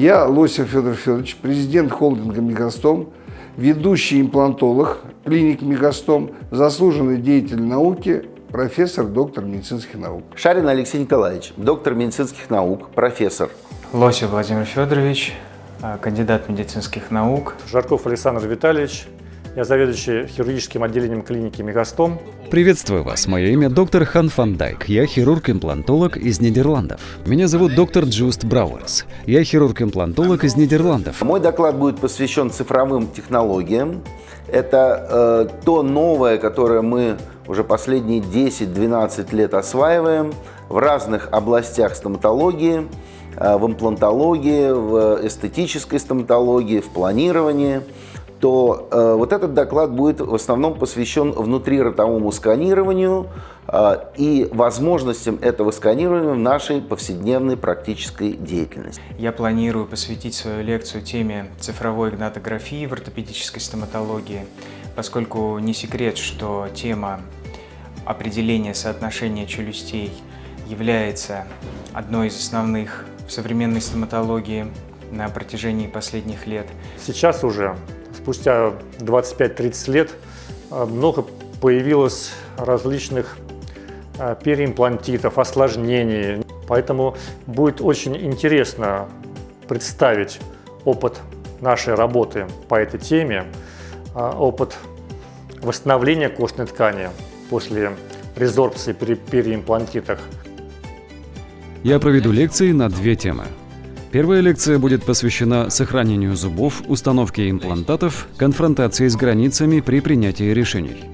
Я, Лосев Федор Федорович, президент холдинга «Мегастом», ведущий имплантолог клиники «Мегастом», заслуженный деятель науки, профессор, доктор медицинских наук. Шарин Алексей Николаевич, доктор медицинских наук, профессор. Лосев Владимир Федорович, а, кандидат медицинских наук. Жарков Александр Витальевич, я заведующий хирургическим отделением клиники «Мегастом». Приветствую вас. Мое имя доктор Хан Фан Дайк. Я хирург-имплантолог из Нидерландов. Меня зовут доктор Джуст Брауэрс. Я хирург-имплантолог из Нидерландов. Мой доклад будет посвящен цифровым технологиям. Это э, то новое, которое мы уже последние 10-12 лет осваиваем в разных областях стоматологии, э, в имплантологии, в эстетической стоматологии, в планировании то э, вот этот доклад будет в основном посвящен внутриротовому сканированию э, и возможностям этого сканирования в нашей повседневной практической деятельности. Я планирую посвятить свою лекцию теме цифровой гнатографии в ортопедической стоматологии, поскольку не секрет, что тема определения соотношения челюстей является одной из основных в современной стоматологии на протяжении последних лет. Сейчас уже спустя 25-30 лет э, много появилось различных э, переимплантитов, осложнений. Поэтому будет очень интересно представить опыт нашей работы по этой теме, э, опыт восстановления костной ткани после резорбции при переимплантитах. Я проведу лекции на две темы. Первая лекция будет посвящена сохранению зубов, установке имплантатов, конфронтации с границами при принятии решений.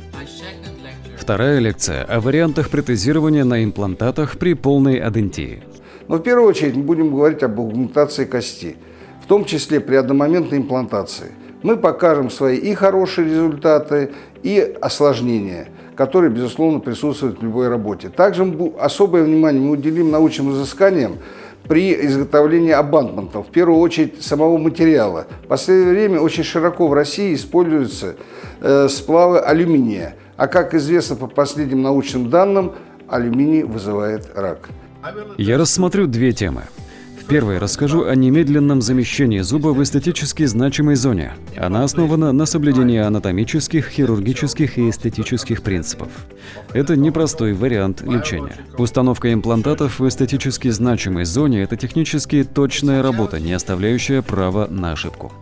Вторая лекция о вариантах протезирования на имплантатах при полной адентии. Но в первую очередь мы будем говорить об аугментации кости, в том числе при одномоментной имплантации. Мы покажем свои и хорошие результаты, и осложнения, которые, безусловно, присутствуют в любой работе. Также особое внимание мы уделим научным изысканиям, при изготовлении абантментов, в первую очередь самого материала. В последнее время очень широко в России используются э, сплавы алюминия, а как известно по последним научным данным, алюминий вызывает рак. Я рассмотрю две темы. Первое расскажу о немедленном замещении зуба в эстетически значимой зоне. Она основана на соблюдении анатомических, хирургических и эстетических принципов. Это непростой вариант лечения. Установка имплантатов в эстетически значимой зоне – это технически точная работа, не оставляющая права на ошибку.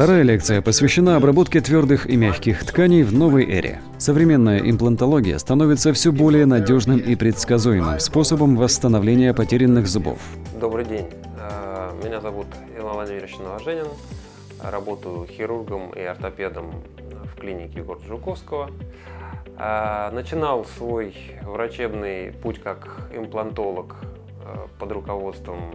Вторая лекция посвящена обработке твердых и мягких тканей в новой эре. Современная имплантология становится все более надежным и предсказуемым способом восстановления потерянных зубов. Добрый день. Э, меня зовут Иван Владимирович Новоженин. Работаю хирургом и ортопедом в клинике города Жуковского. Э, начинал свой врачебный путь как имплантолог э, под руководством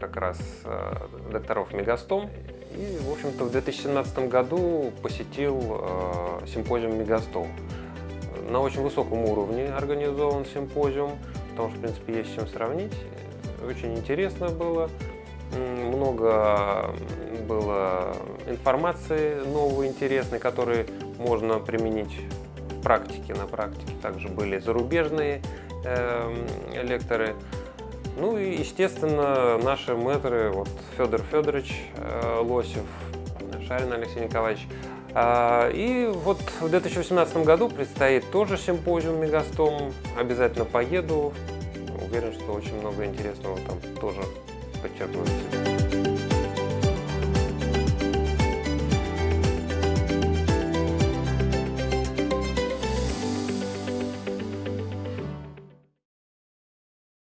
как раз э, докторов Мегастом. И, в общем-то, в 2017 году посетил э, симпозиум Мегастом. На очень высоком уровне организован симпозиум, потому что, в принципе, есть с чем сравнить. Очень интересно было. Много было информации новой, интересной, которые можно применить в практике. На практике также были зарубежные э, лекторы. Ну и, естественно, наши мэтры, вот Федор Федорович э, Лосев, Шарин Алексей Николаевич. А, и вот в 2018 году предстоит тоже симпозиум Мегастом. Обязательно поеду. Уверен, что очень много интересного там тоже подчеркнуть.